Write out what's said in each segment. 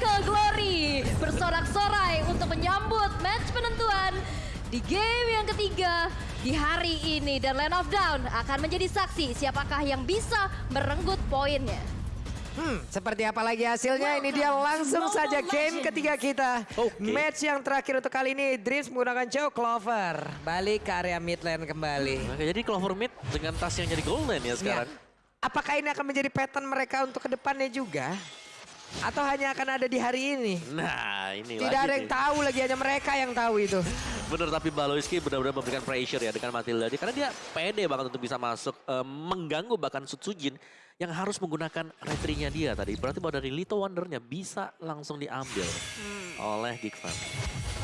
Mythical Glory bersorak-sorai untuk menyambut match penentuan di game yang ketiga di hari ini. Dan Land of Down akan menjadi saksi siapakah yang bisa merenggut poinnya. Hmm, seperti apa lagi hasilnya? Ini dia langsung saja game ketiga kita. Oke. Match yang terakhir untuk kali ini, Dreams menggunakan Joe Clover. Balik ke area mid lane kembali. Oke, jadi Clover Mid dengan tas yang jadi golden ya sekarang. Ya. Apakah ini akan menjadi pattern mereka untuk ke depannya juga? Atau hanya akan ada di hari ini? Nah, ini Tidak lagi ada yang nih. tahu lagi, hanya mereka yang tahu itu. Bener, tapi Baloiski benar-benar memberikan pressure ya dengan Matilda. Karena dia pede banget untuk bisa masuk, eh, mengganggu bahkan Sutsujin yang harus menggunakan retrinya dia tadi. Berarti bahwa dari Little Wondernya bisa langsung diambil oleh Geek Fan.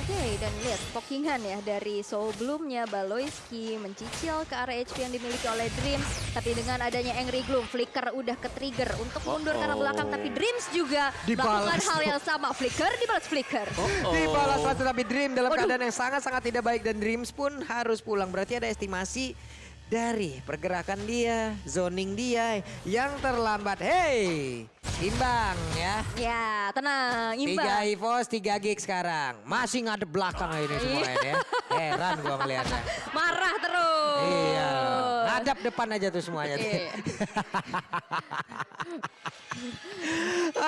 Oke, dan lihat pokingan ya dari sebelumnya Baloiski mencicil ke area HP yang dimiliki oleh Dreams. Tapi dengan adanya Angry Gloom, Flicker udah ke-trigger untuk mundur ke arah Uh-oh. belakang. Tapi Dreams juga Dibalas melakukan hal yang sama. Flicker dibalas Flicker. Oh, Dibalas satu tapi Dream dalam Waduh. keadaan yang sangat-sangat tidak baik dan Dreams pun harus pulang. Berarti ada estimasi dari pergerakan dia, zoning dia yang terlambat. Hey, imbang ya. Ya, tenang, Tiga imbang. EVOS, tiga gig sekarang. Masih ngadep belakang ini semua ini ya. Heran gua ngeliatnya. Marah terus. Iya, ngadap depan aja tuh semuanya. Iya.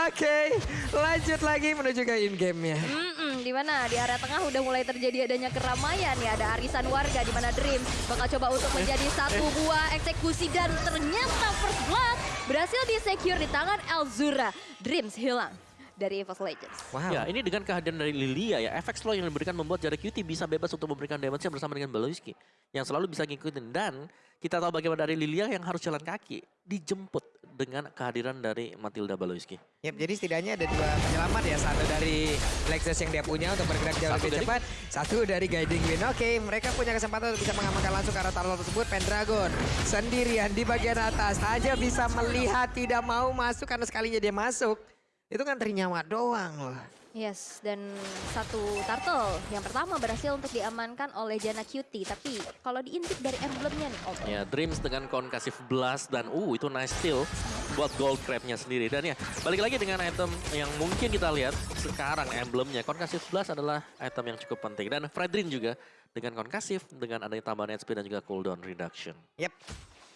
Oke, lanjut lagi menuju ke in game-nya. Mm-mm, di mana di area tengah udah mulai terjadi adanya keramaian ya ada arisan warga di mana Dream bakal coba untuk menjadi satu buah eksekusi dan ternyata first blood berhasil disecure di tangan Elzura. Dreams hilang dari EVOS Legends. Wow. Ya, ini dengan kehadiran dari Lilia ya, efek slow yang diberikan membuat Jarak Cutie bisa bebas untuk memberikan damage bersama dengan Baloiski. Yang selalu bisa ngikutin. Dan kita tahu bagaimana dari Lilia yang harus jalan kaki. Dijemput dengan kehadiran dari Matilda Baloiski. Yap, jadi setidaknya ada dua penyelamat ya. Satu dari Lexus yang dia punya untuk bergerak jauh Satu lebih dari- cepat. Satu dari Guiding Wind. Oke, mereka punya kesempatan untuk bisa mengamankan langsung ke arah turtle tersebut. Pendragon sendirian di bagian atas. Hanya bisa melihat tidak mau masuk karena sekalinya dia masuk. Itu kan ternyawa doang loh. Yes, dan satu turtle yang pertama berhasil untuk diamankan oleh Jana Cutie. Tapi kalau diintip dari emblemnya nih, Om. Ya, Dreams dengan konkasif blast dan uh itu nice steal buat gold crabnya sendiri. Dan ya, balik lagi dengan item yang mungkin kita lihat sekarang emblemnya. Konkasif blast adalah item yang cukup penting. Dan Fredrin juga dengan konkasif, dengan adanya tambahan HP dan juga cooldown reduction. Yap.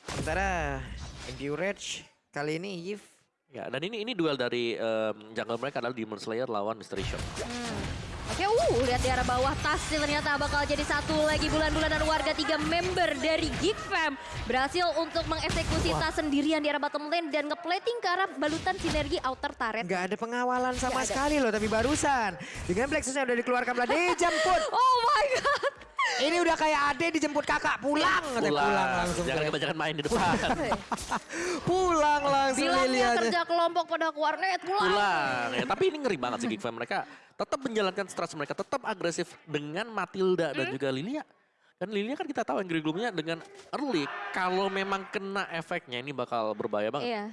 Sementara Endurage kali ini Yves Ya, dan ini ini duel dari em, jungle mereka adalah Demon Slayer lawan Mystery Shop. Hmm. Oke, uh, lihat di arah bawah tas sih ternyata bakal jadi satu lagi bulan-bulanan warga tiga member dari Geek Fam berhasil untuk mengeksekusi tas sendirian di arah bottom lane dan ngeplating ke arah balutan sinergi outer turret. Nggak ada pengawalan sama ada. sekali loh tapi barusan. Dengan yang udah dikeluarkan belah dijemput. Oh my god. Ini udah kayak ade dijemput kakak pulang. Katanya pulang langsung. Jangan ke- kebanyakan main di depan. pulang langsung Bilangnya kerja kelompok pada ke warnet pulang. Pulang. Ya, tapi ini ngeri banget sih Geek Fam. Mereka tetap menjalankan strategi mereka. Tetap agresif dengan Matilda dan juga Lilia. Kan Lilia kan kita tahu Angry Gloom-nya dengan early. Kalau memang kena efeknya ini bakal berbahaya banget. Iya.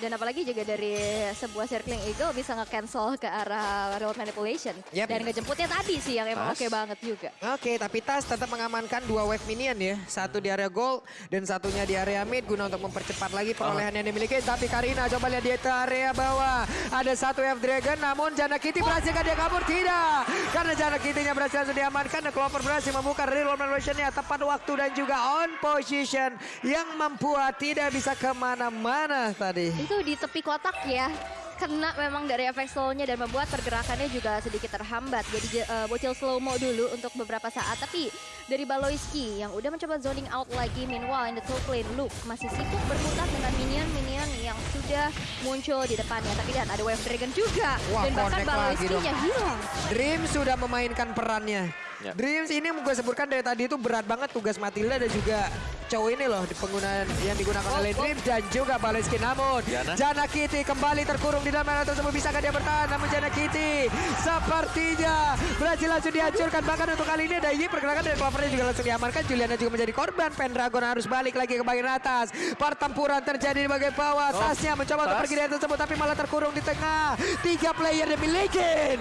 Dan apalagi juga dari sebuah circling eagle bisa nge-cancel ke arah real manipulation. Yep. Dan ngejemputnya tadi sih yang emang oke banget juga. Oke, tapi Tas tetap mengamankan dua wave minion ya. Satu di area gold dan satunya di area mid guna untuk mempercepat lagi perolehan yang dimiliki. Tapi Karina coba lihat di area bawah. Ada satu F Dragon namun Jana Kitty berhasil dia kabur? Tidak. Karena Jana Kitty-nya berhasil langsung diamankan dan Clover berhasil membuka real manipulation-nya tepat waktu dan juga on position yang membuat tidak bisa ke mana-mana tadi. Itu di tepi kotak ya. Kena memang dari efek slow-nya dan membuat pergerakannya juga sedikit terhambat. Jadi eh, bocil slow-mo dulu untuk beberapa saat. Tapi dari Baloiski yang udah mencoba zoning out lagi. Meanwhile in the top lane, Luke masih sibuk berkutat dengan minion-minion yang sudah muncul di depannya. Tapi dan ada Wave Dragon juga. Wah, dan bahkan Baloiski-nya hilang. Dream sudah memainkan perannya. Ya. Dreams ini yang gue sebutkan dari tadi itu berat banget tugas Matilda dan juga cowok ini loh di penggunaan yang digunakan Oh, oleh oh. Dreams dan juga Baleski. Namun Jana. Jana Kitty kembali terkurung di dalam arena tersebut. Bisakah dia bertahan? Namun Jana Kitty sepertinya berhasil langsung dihancurkan. Bahkan untuk kali ini ada Yi pergerakan dari Clovernya juga langsung diamankan. Juliana juga menjadi korban. Pendragon harus balik lagi ke bagian atas. Pertempuran terjadi di bagian bawah. Oh, Tasnya mencoba untuk pergi dari tersebut tapi malah terkurung di tengah. Tiga player dimiliki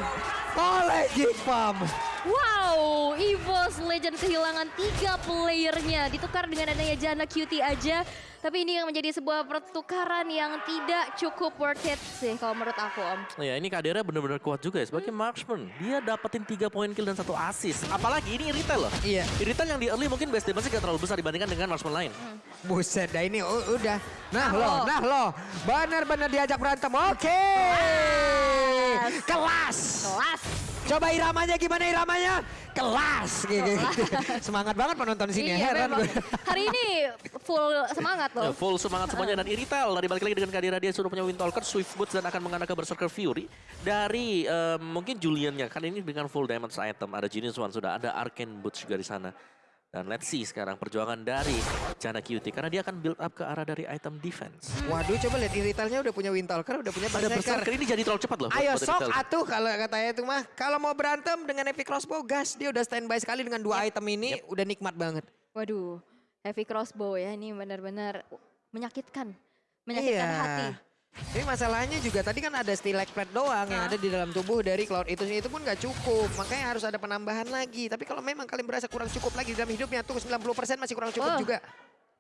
oleh Geek Farm. Wow, EVOS Legend kehilangan tiga playernya. Ditukar dengan adanya Jana Cutie aja. Tapi ini yang menjadi sebuah pertukaran yang tidak cukup worth it sih kalau menurut aku Om. Ya ini Kadera benar-benar kuat juga ya sebagai marksman. Dia dapetin 3 poin kill dan satu assist. Apalagi ini Irital loh. Iya. Irital yang di early mungkin best damage gak terlalu besar dibandingkan dengan marksman lain. Buset, dah ini u- udah. Nah Nah, lo, lo. nah lo. Benar-benar diajak berantem. Oke. Kelas. Kelas. Coba iramanya gimana iramanya? Kelas. Gitu. Semangat banget penonton sini. Iya, Heran gue. Hari ini full semangat Ya, loh. full semangat semuanya dan Irital dari balik lagi dengan Kadera dia sudah punya Windtalker, Swift Boots dan akan menggunakan Berserker Fury dari eh, mungkin Juliannya kan ini dengan full damage item ada Genius One sudah ada Arcane Boots juga di sana. Dan let's see sekarang perjuangan dari Jana QT karena dia akan build up ke arah dari item defense. Waduh, coba lihat iritalnya udah punya Windtalker, udah punya Ada Berserker. Berserker ini jadi terlalu cepat loh. Ayo sok atuh kalau katanya itu mah. Kalau mau berantem dengan Epic Crossbow, gas. Dia udah standby sekali dengan dua item ini. Udah nikmat banget. Waduh, heavy crossbow ya ini benar-benar menyakitkan. Menyakitkan Iya. hati. Ini masalahnya juga tadi kan ada stilak plate doang yang ada di dalam tubuh dari Cloud itu itu pun nggak cukup. Makanya harus ada penambahan lagi. Tapi kalau memang kalian berasa kurang cukup lagi dalam hidupnya tuh 90% masih kurang cukup Oh. juga.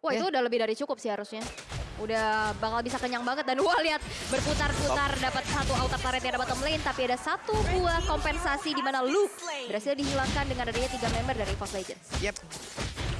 Wah Ya. itu udah lebih dari cukup sih harusnya. Udah bakal bisa kenyang banget dan wah lihat berputar-putar dapat satu outer turret yang dapat bottom lane tapi ada satu buah kompensasi di mana Luke berhasil dihilangkan dengan adanya tiga member dari EVOS Legends. Yep.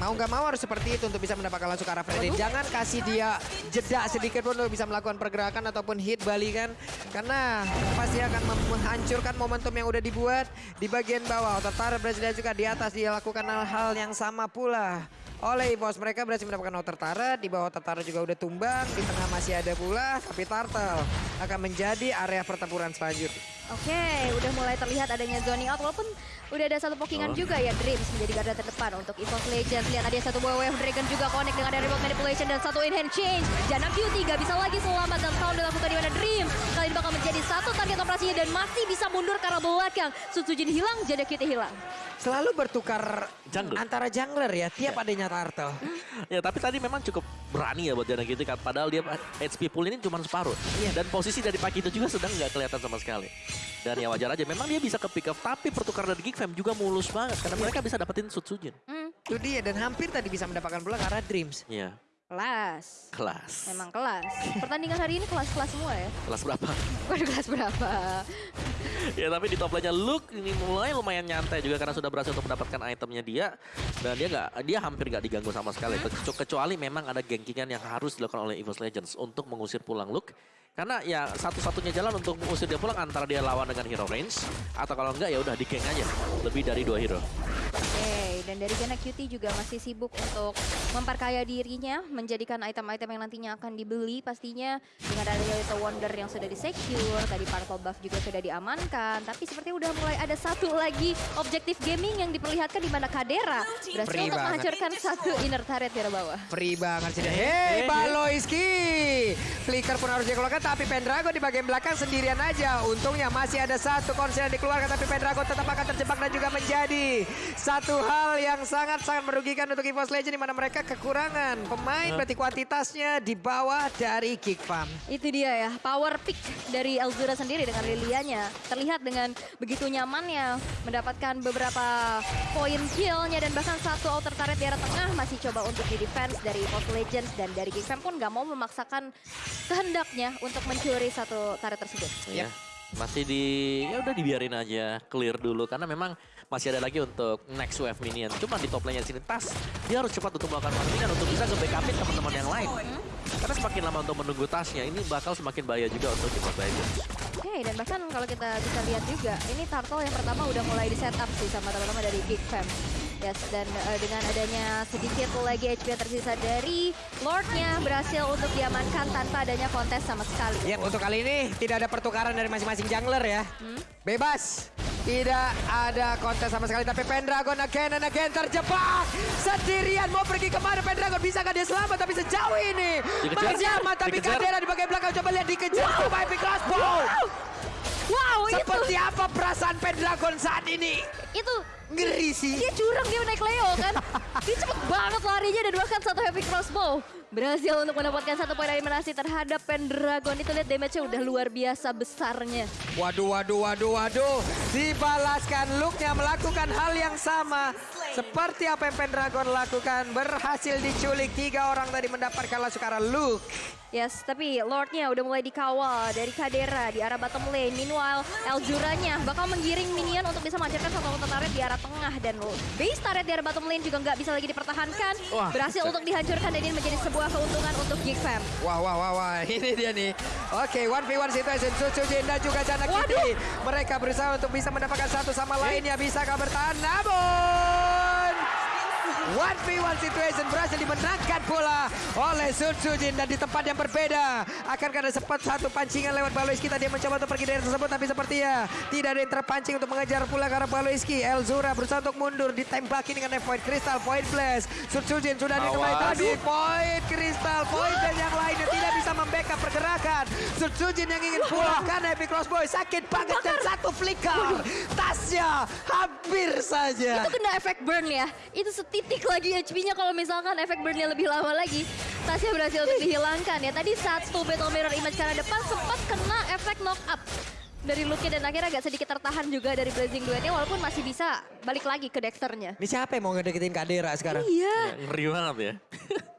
Mau nggak mau harus seperti itu untuk bisa mendapatkan langsung ke arah Freddy. Jangan kasih dia jeda sedikit pun untuk bisa melakukan pergerakan ataupun hit balikan. Karena pasti akan menghancurkan momentum yang udah dibuat di bagian bawah. Otar berhasil juga di atas dia lakukan hal-hal yang sama pula. Oleh bos mereka berhasil mendapatkan outer turret, di bawah outer juga udah tumbang, di tengah masih ada pula, tapi Turtle akan menjadi area pertempuran selanjutnya. Oke, udah mulai terlihat adanya zoning out walaupun udah ada satu pokingan Oh. juga ya Dreams menjadi garda terdepan untuk EVOS Legends. Lihat ada satu buah wave dragon juga connect dengan ada remote manipulation dan satu in hand change. Jana Q3 bisa lagi selamat dan tahun dilakukan di mana Dream. Kali ini bakal menjadi satu target operasinya dan masih bisa mundur ke arah belakang. Sutsujin hilang, Jana Q3 hilang. Selalu bertukar Jungler. antara jungler ya, tiap adanya Turtle. Ya tapi tadi memang cukup berani ya buat Jana kan. Padahal dia HP pool ini cuma separuh. Iya. Dan posisi dari Pak itu juga sedang nggak kelihatan sama sekali. Dan ya wajar aja. Memang dia bisa ke pick up. Tapi pertukaran dari Geek Fam juga mulus banget. Karena mereka bisa dapetin Sutsujin. Hmm, Itu dia dan hampir tadi bisa mendapatkan pula ke arah Dreams. Iya. Kelas. Kelas. Memang kelas. Pertandingan hari ini kelas-kelas semua ya. Kelas berapa? Waduh kelas berapa? ya tapi di top lane-nya Luke ini mulai lumayan nyantai juga karena sudah berhasil untuk mendapatkan itemnya dia dan dia nggak dia hampir nggak diganggu sama sekali Kecu- kecuali memang ada gengkingan yang harus dilakukan oleh EVOS Legends untuk mengusir pulang Luke karena ya satu-satunya jalan untuk mengusir dia pulang antara dia lawan dengan hero range atau kalau enggak ya udah di geng aja lebih dari dua hero dan dari Jana Cutie juga masih sibuk untuk memperkaya dirinya, menjadikan item-item yang nantinya akan dibeli pastinya dengan adanya Little Wonder yang sudah di-secure, tadi Purple Buff juga sudah diamankan, tapi seperti udah mulai ada satu lagi objektif gaming yang diperlihatkan di mana Kadera berhasil Free untuk banget. menghancurkan satu inner turret di bawah. Free banget sih. dia. Hei. Baloiski. Flicker pun harus dikeluarkan tapi Pendragon di bagian belakang sendirian aja. Untungnya masih ada satu konser yang dikeluarkan tapi Pendragon tetap akan terjebak dan juga menjadi satu hal yang sangat-sangat merugikan untuk EVOS Legend di mana mereka kekurangan pemain berarti kuantitasnya di bawah dari Kick Farm. Itu dia ya, power pick dari Elzura sendiri dengan Lilianya. Terlihat dengan begitu nyamannya mendapatkan beberapa poin killnya dan bahkan satu outer turret di arah tengah masih coba untuk di defense dari Post Legends dan dari Geek Fam pun nggak mau memaksakan kehendaknya untuk mencuri satu turret tersebut. ya masih di ya udah dibiarin aja clear dulu karena memang masih ada lagi untuk next wave minion cuma di top lane sini tas dia harus cepat untuk melakukan minion untuk bisa nge-backupin teman-teman yang lain karena semakin lama untuk menunggu tasnya ini bakal semakin bahaya juga untuk of Legends Oke, dan bahkan kalau kita bisa lihat juga, ini Turtle yang pertama udah mulai di setup sih sama teman-teman dari Geek Fam. Yes, dan eh, dengan adanya sedikit lagi HP yang tersisa dari Lordnya berhasil untuk diamankan tanpa adanya kontes sama sekali. Ya, untuk kali ini tidak ada pertukaran dari masing-masing jungler ya. Bebas. Tidak ada kontes sama sekali. Tapi Pendragon again and again terjebak. Sendirian mau pergi ke mana Pendragon. Bisa dia selamat tapi sejauh ini. Dikejar. Tapi. Kadera di bagian belakang. Coba lihat dikejar sama Epic Crossbow. Wow, Seperti apa perasaan Pendragon saat ini? Itu Ngeri sih. dia curang dia naik Leo kan. dia cepet banget larinya dan bahkan satu heavy crossbow. Berhasil untuk mendapatkan satu poin eliminasi terhadap Pendragon. Itu lihat damage-nya udah luar biasa besarnya. Waduh, waduh, waduh, waduh. Dibalaskan Luke yang melakukan hal yang sama. Seperti apa yang Pendragon lakukan, berhasil diculik. Tiga orang tadi mendapatkan Lasukara Luke. Yes, tapi Lordnya udah mulai dikawal dari Kadera di arah bottom lane. Meanwhile, Elzuranya bakal menggiring minion untuk bisa menghancurkan satu auto turret di arah tengah. Dan base turret di arah bottom lane juga nggak bisa lagi dipertahankan. Wah, Berhasil untuk dihancurkan dan ini menjadi sebuah keuntungan untuk Geek Fam. Wah, wah, wah, wah. Ini dia nih. Oke, 1v1 situation. Sucujin dan juga Jana Kitty. Mereka berusaha untuk bisa mendapatkan satu sama lainnya. Bisakah bertahan? Namun... 1v1 situation berhasil dimenangkan pula oleh Sun Sujin dan di tempat yang berbeda. Akankah ada sempat satu pancingan lewat Baloiski tadi yang mencoba untuk pergi dari tersebut tapi sepertinya tidak ada yang terpancing untuk mengejar pula karena Baloiski. Elzura berusaha untuk mundur ditembaki dengan Void Crystal, Void Blast. Sun Sujin sudah dikenai tadi. Void Crystal, Void dan yang lainnya tidak bisa membackup pergerakan. Sun Sujin yang ingin pulang karena Epic Crossboy sakit banget dan satu flicker. Tasnya hampir saja. Itu kena efek burn ya. Itu setitik lagi HP-nya kalau misalkan efek burnnya lebih lama lagi. Tasnya berhasil untuk dihilangkan ya. Tadi saat Stu Battle Mirror Image karena depan sempat kena efek knock up. Dari Luke dan akhirnya agak sedikit tertahan juga dari Blazing Duetnya walaupun masih bisa balik lagi ke Dexternya. Ini siapa yang mau ngedeketin Kadera sekarang? Iya. Ya, ngeri banget ya.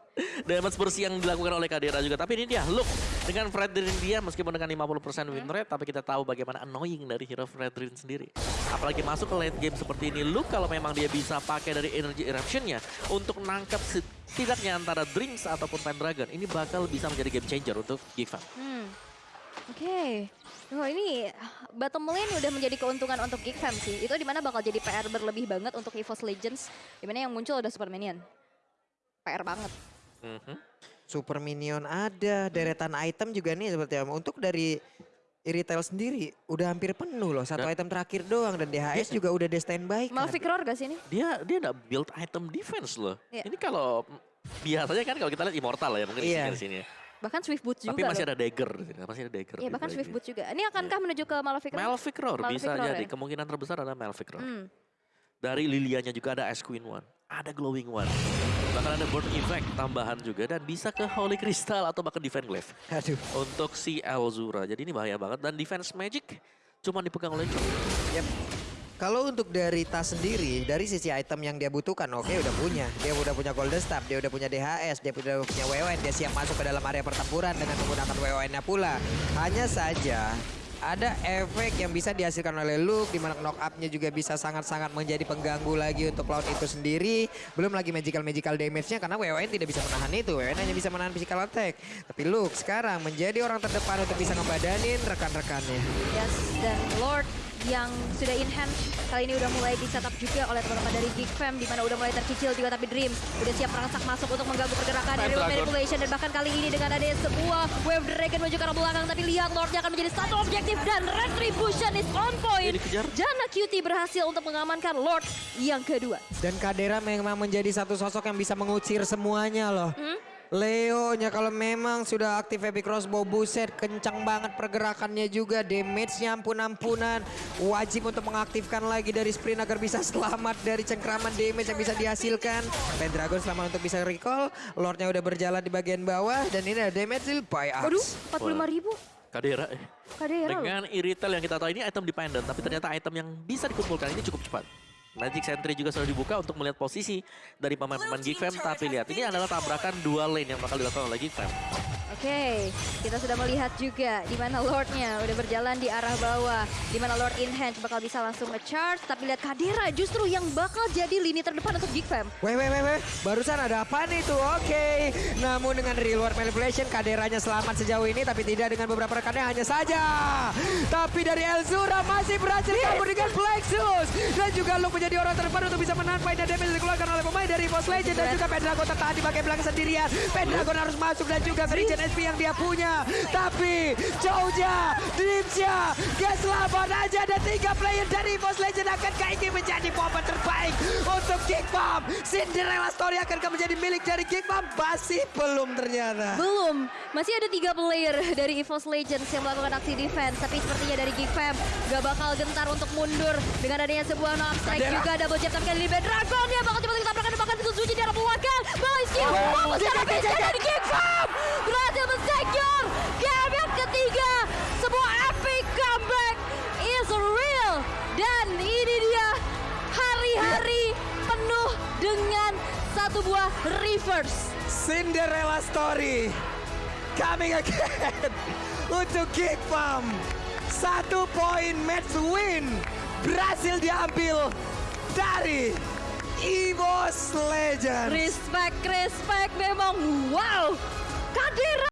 Damage bersih yang dilakukan oleh Kadera juga. Tapi ini dia, look. Dengan Fredrin dia meskipun dengan 50% win rate. Tapi kita tahu bagaimana annoying dari hero Fredrin sendiri. Apalagi masuk ke late game seperti ini. Look kalau memang dia bisa pakai dari energy eruptionnya. Untuk nangkap setidaknya antara Drinks ataupun Pendragon. Ini bakal bisa menjadi game changer untuk Gifan. Hmm. Oke. Oh ini bottom lane udah menjadi keuntungan untuk Geek Fam sih. Itu di mana bakal jadi PR berlebih banget untuk EVOS Legends. Di mana yang muncul udah Super Minion. PR banget. Mhm. Super Minion ada, deretan item juga nih seperti apa. Untuk dari Iritel sendiri udah hampir penuh loh. Satu Dan- item terakhir doang dan DHS juga udah di standby kan. Malphite Roar gak sih ini? Dia dia nggak build item defense loh. Iya. Ini kalau biasanya kan kalau kita lihat Immortal ya mungkin Iya. di sini ya. Bahkan Swift Boots juga Tapi masih loh. ada dagger di sini, masih ada dagger. Iya bahkan Swift ini. Boots juga. Ini akankah menuju ke Malefic Roar? Malphite Roar Malefic bisa Roar jadi. ya? Kemungkinan terbesar adalah Malphite Roar. Hmm. Dari Lilianya juga ada Ice Queen One. Ada Glowing One. Bahkan ada Burn Effect tambahan juga. Dan bisa ke Holy Crystal atau bahkan Defense Glaive. Aduh. Untuk si Elzura. Jadi ini bahaya banget. Dan Defense Magic cuma dipegang oleh John. Yep. Kalau untuk dari tas sendiri, dari sisi item yang dia butuhkan, oke udah punya. Dia udah punya Golden Staff, dia udah punya DHS, dia udah punya WON, dia siap masuk ke dalam area pertempuran dengan menggunakan WON-nya pula. Hanya saja ada efek yang bisa dihasilkan oleh Luke, di mana knock up-nya juga bisa sangat-sangat menjadi pengganggu lagi untuk Cloud itu sendiri. Belum lagi magical-magical damage-nya karena WON tidak bisa menahan itu. WON hanya bisa menahan physical attack. Tapi Luke sekarang menjadi orang terdepan untuk bisa ngebadanin rekan-rekannya. Yes, dan Lord yang sudah in hand kali ini udah mulai di setup juga oleh teman-teman dari Geek Fam di mana udah mulai tercicil juga tapi Dream udah siap merangsak masuk untuk mengganggu pergerakan dari manipulation dan bahkan kali ini dengan ada sebuah wave dragon menuju ke arah belakang tapi lihat Lordnya akan menjadi satu objektif dan retribution is on point. Jana Cutie berhasil untuk mengamankan Lord yang kedua. Dan Kadera memang menjadi satu sosok yang bisa mengucir semuanya loh. Leo-nya kalau memang sudah aktif Epic Crossbow, buset kencang banget pergerakannya juga. Damage-nya ampun-ampunan. Wajib untuk mengaktifkan lagi dari sprint agar bisa selamat dari cengkraman damage yang bisa dihasilkan. Pendragon selamat untuk bisa recall. Lordnya udah berjalan di bagian bawah. Dan ini ada damage deal by Waduh, Axe. 45 ribu. Kadera. eh. Kadera. Dengan Iritel yang kita tahu ini item dependent, tapi ternyata item yang bisa dikumpulkan ini cukup cepat. Magic Sentry juga sudah dibuka untuk melihat posisi dari pemain-pemain Geek Fam, tapi lihat ini adalah tabrakan dua lane yang bakal dilakukan oleh Geek Fam. Oke, kita sudah melihat juga di mana Lordnya udah berjalan di arah bawah. Di mana Lord hand bakal bisa langsung nge-charge. Tapi lihat Kadera justru yang bakal jadi lini terdepan untuk Geek Fam. Weh, weh, weh, weh. Barusan ada apa nih tuh? Oke. Namun dengan reward manipulation, kaderanya selamat sejauh ini. Tapi tidak dengan beberapa rekannya hanya saja. Tapi dari Elzura masih berhasil kabur dengan Plexus. Dan juga Luke menjadi orang terdepan untuk bisa menahan fight dan damage dikeluarkan oleh pemain dari Boss Legend. Dan juga Pendragon tertahan di belakang sendirian. Pendragon harus masuk dan juga Christian SP yang dia punya. Tapi Dreamsya, gak selamat aja. Ada tiga player dari Boss Legend akankah ini menjadi momen terbaik untuk Kick Bomb. Cinderella Story akankah menjadi milik dari Kick Bomb? Masih belum ternyata. Belum, masih ada tiga player dari EVOS Legends yang melakukan aksi defense. Tapi sepertinya dari Geek Fam gak bakal gentar untuk mundur. Dengan adanya sebuah knock strike juga double jab tapi kali Bad Dragon. Dia bakal cepat ditabrakan dan bahkan dituju di arah belakang. Balai skill, fokus secara dari Geek Fam. Berhasil men-secure game yang ketiga. Sebuah epic comeback is real. Dan ini dia hari-hari penuh first. Cinderella story coming again untuk Geek Farm. Satu poin match win berhasil diambil dari EVOS Legends. Respect, respect memang wow. Cadê